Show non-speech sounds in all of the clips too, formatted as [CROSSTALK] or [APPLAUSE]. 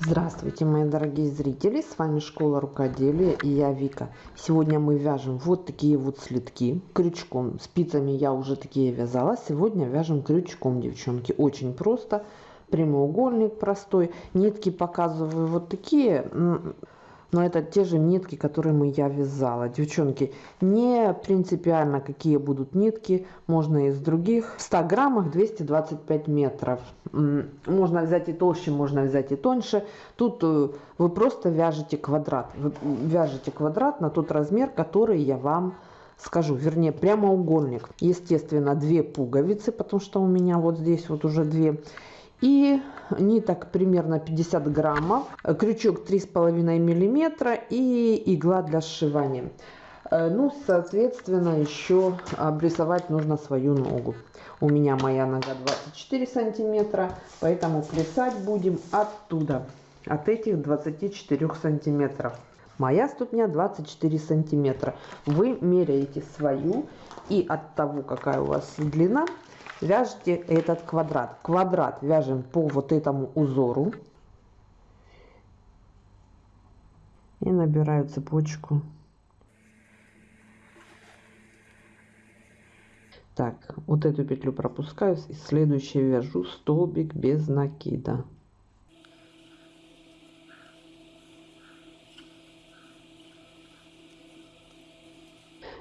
Здравствуйте, мои дорогие зрители! С вами Школа Рукоделия и я Вика. Сегодня мы вяжем вот такие вот слитки крючком. Спицами я уже такие вязала. Сегодня вяжем крючком, девчонки. Очень просто. Прямоугольник простой. Нитки показываю вот такие но это те же нитки, которые мы я вязала. Девчонки, не принципиально какие будут нитки, можно из других. В 100 граммах 225 метров. Можно взять и толще, можно взять и тоньше. Тут э, вы просто вяжете квадрат. Вы вяжете квадрат на тот размер, который я вам скажу, вернее прямоугольник. Естественно, две пуговицы, потому что у меня вот здесь вот уже две и ниток примерно 50 граммов, крючок 3,5 миллиметра и игла для сшивания. Э, ну, соответственно, еще обрисовать нужно свою ногу. У меня моя нога 24 сантиметра, поэтому плясать будем оттуда, от этих 24 сантиметров. Моя ступня 24 сантиметра. Вы меряете свою и от того, какая у вас длина, вяжете этот квадрат. Квадрат вяжем по вот этому узору. И набираю цепочку. Так, вот эту петлю пропускаю и следующее вяжу столбик без накида.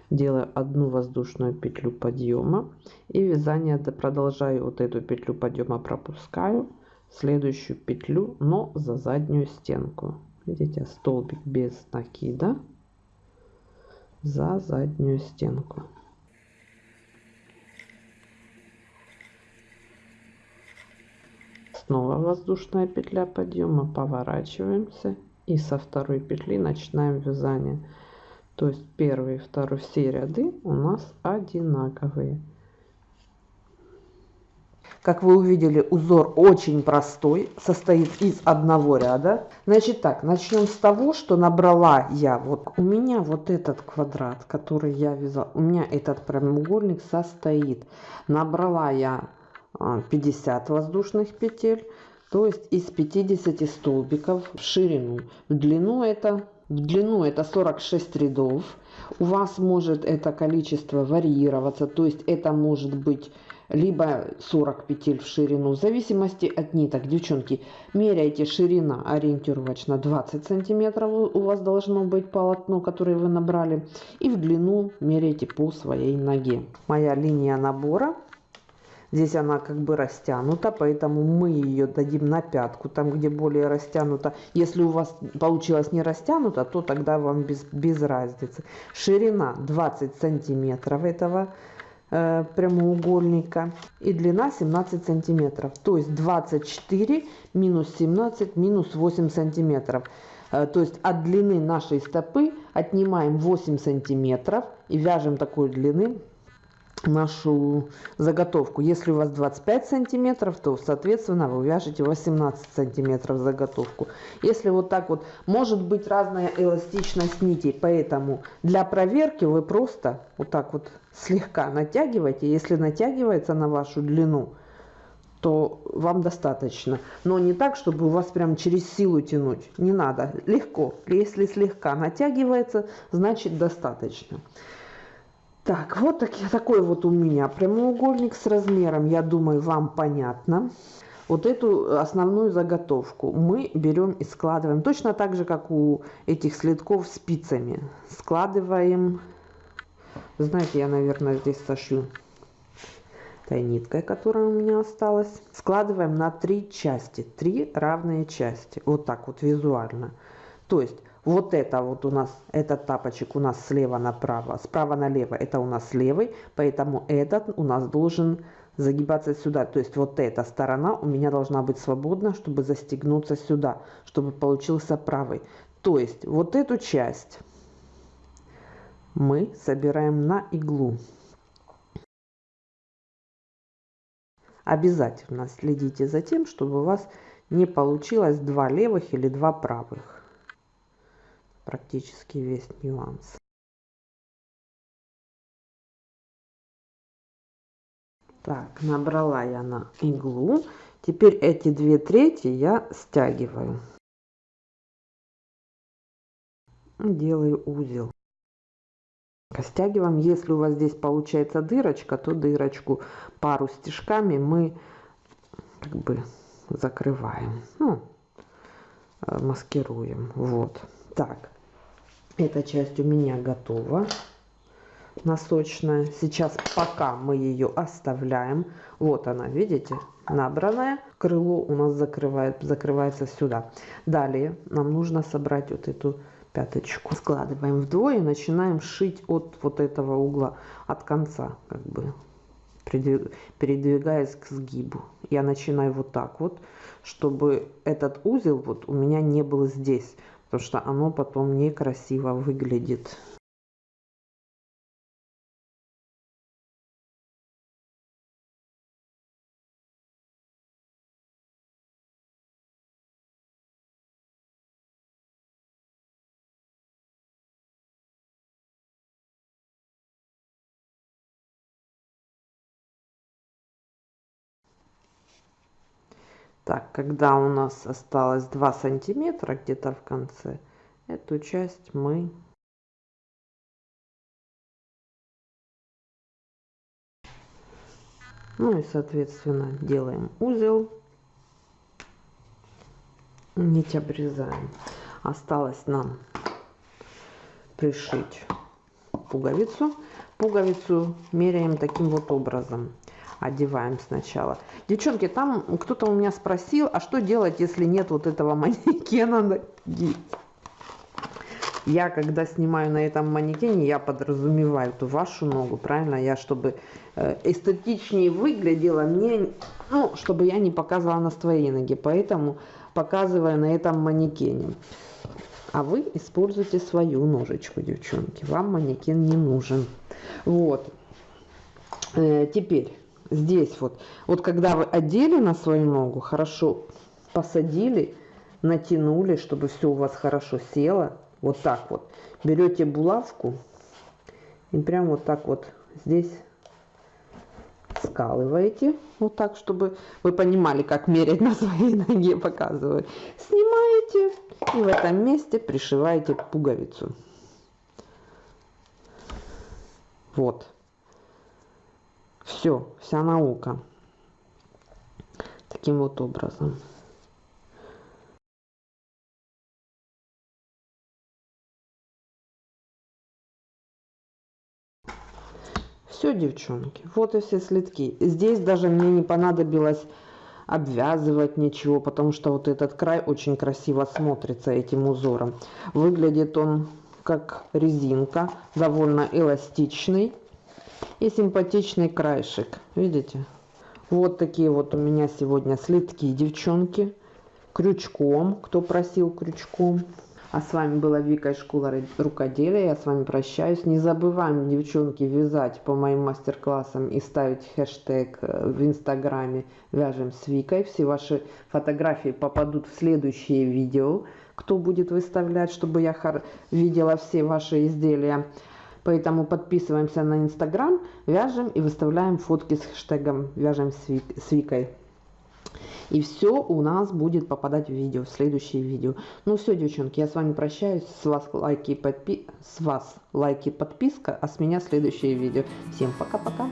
Делаю одну воздушную петлю подъема и вязание продолжаю вот эту петлю подъема пропускаю следующую петлю но за заднюю стенку. Видите столбик без накида за заднюю стенку. Снова воздушная петля подъема поворачиваемся и со второй петли начинаем вязание то есть первый и второй все ряды у нас одинаковые. Как вы увидели, узор очень простой, состоит из одного ряда. Значит так, начнем с того, что набрала я, вот у меня вот этот квадрат, который я вязала, у меня этот прямоугольник состоит. Набрала я 50 а, воздушных петель, то есть из 50 столбиков в ширину. В длину это в длину это 46 рядов. У вас может это количество варьироваться, то есть это может быть либо 40 петель в ширину, в зависимости от ниток. Девчонки, меряйте ширина ориентировочно 20 сантиметров у вас должно быть полотно, которое вы набрали. И в длину меряйте по своей ноге. Моя линия набора Здесь она как бы растянута, поэтому мы ее дадим на пятку, там где более растянута. Если у вас получилось не растянуто, то тогда вам без, без разницы. Ширина 20 сантиметров этого э, прямоугольника и длина 17 сантиметров. То есть 24 минус 17 минус 8 сантиметров. Э, то есть от длины нашей стопы отнимаем 8 сантиметров и вяжем такой длины нашу заготовку. Если у вас 25 сантиметров, то, соответственно, вы вяжете 18 сантиметров заготовку. Если вот так вот, может быть разная эластичность нитей, поэтому для проверки вы просто вот так вот слегка натягиваете. Если натягивается на вашу длину, то вам достаточно. Но не так, чтобы у вас прям через силу тянуть. Не надо. Легко. Если слегка натягивается, значит достаточно. Так, вот так, такой вот у меня прямоугольник с размером, я думаю, вам понятно. Вот эту основную заготовку мы берем и складываем, точно так же, как у этих следков спицами. Складываем, знаете, я, наверное, здесь сошью этой ниткой, которая у меня осталась. Складываем на три части, три равные части, вот так вот визуально. То есть вот это вот у нас, этот тапочек у нас слева направо, справа налево, это у нас левый, поэтому этот у нас должен загибаться сюда. То есть вот эта сторона у меня должна быть свободна, чтобы застегнуться сюда, чтобы получился правый. То есть вот эту часть мы собираем на иглу. Обязательно следите за тем, чтобы у вас не получилось два левых или два правых практически весь нюанс. Так, набрала я на иглу. Теперь эти две трети я стягиваю. делаю узел стягиваем если у вас здесь получается дырочка то дырочку пару стежками мы как бы закрываем ну, э, маскируем вот так эта часть у меня готова. Носочная. Сейчас пока мы ее оставляем. Вот она видите набранное крыло у нас закрывает закрывается сюда. Далее нам нужно собрать вот эту пяточку. Складываем вдвое начинаем шить от вот этого угла от конца как бы передвигаясь к сгибу. Я начинаю вот так вот чтобы этот узел вот у меня не был здесь потому что оно потом некрасиво выглядит Так, когда у нас осталось 2 сантиметра где-то в конце, эту часть мы ну и соответственно делаем узел. Нить обрезаем. Осталось нам пришить пуговицу. Пуговицу меряем таким вот образом одеваем сначала. Девчонки, там кто-то у меня спросил, а что делать, если нет вот этого [LAUGHS] манекена? Я, когда снимаю на этом манекене, я подразумеваю эту вашу ногу, правильно? Я, чтобы э, эстетичнее выглядела, мне, ну, чтобы я не показывала на своей ноге, поэтому показываю на этом манекене. А вы используйте свою ножечку, девчонки. Вам манекен не нужен. Вот. Э, теперь здесь вот. Вот когда вы одели на свою ногу, хорошо посадили, натянули, чтобы все у вас хорошо село. Вот так вот. Берете булавку и прям вот так вот здесь скалываете. Вот так, чтобы вы понимали, как мерять на своей ноге, показываю. Снимаете и в этом месте пришиваете пуговицу. Вот. Все, вся наука. Таким вот образом. Все, девчонки, вот и все следки. Здесь даже мне не понадобилось обвязывать ничего, потому что вот этот край очень красиво смотрится этим узором. Выглядит он как резинка, довольно эластичный и симпатичный краешек. Видите? Вот такие вот у меня сегодня следки, девчонки. Крючком, кто просил крючком. А с вами была Вика из школы рукоделия. Я с вами прощаюсь. Не забываем, девчонки, вязать по моим мастер-классам и ставить хэштег э, в инстаграме «Вяжем с Викой». Все ваши фотографии попадут в следующее видео. Кто будет выставлять, чтобы я видела все ваши изделия. Поэтому подписываемся на Инстаграм, вяжем и выставляем фотки с хэштегом «Вяжем с Викой». И все у нас будет попадать в видео, в следующее видео. Ну все, девчонки, я с вами прощаюсь. С вас лайки подпи... с вас лайки подписка, а с меня следующее видео. Всем пока-пока.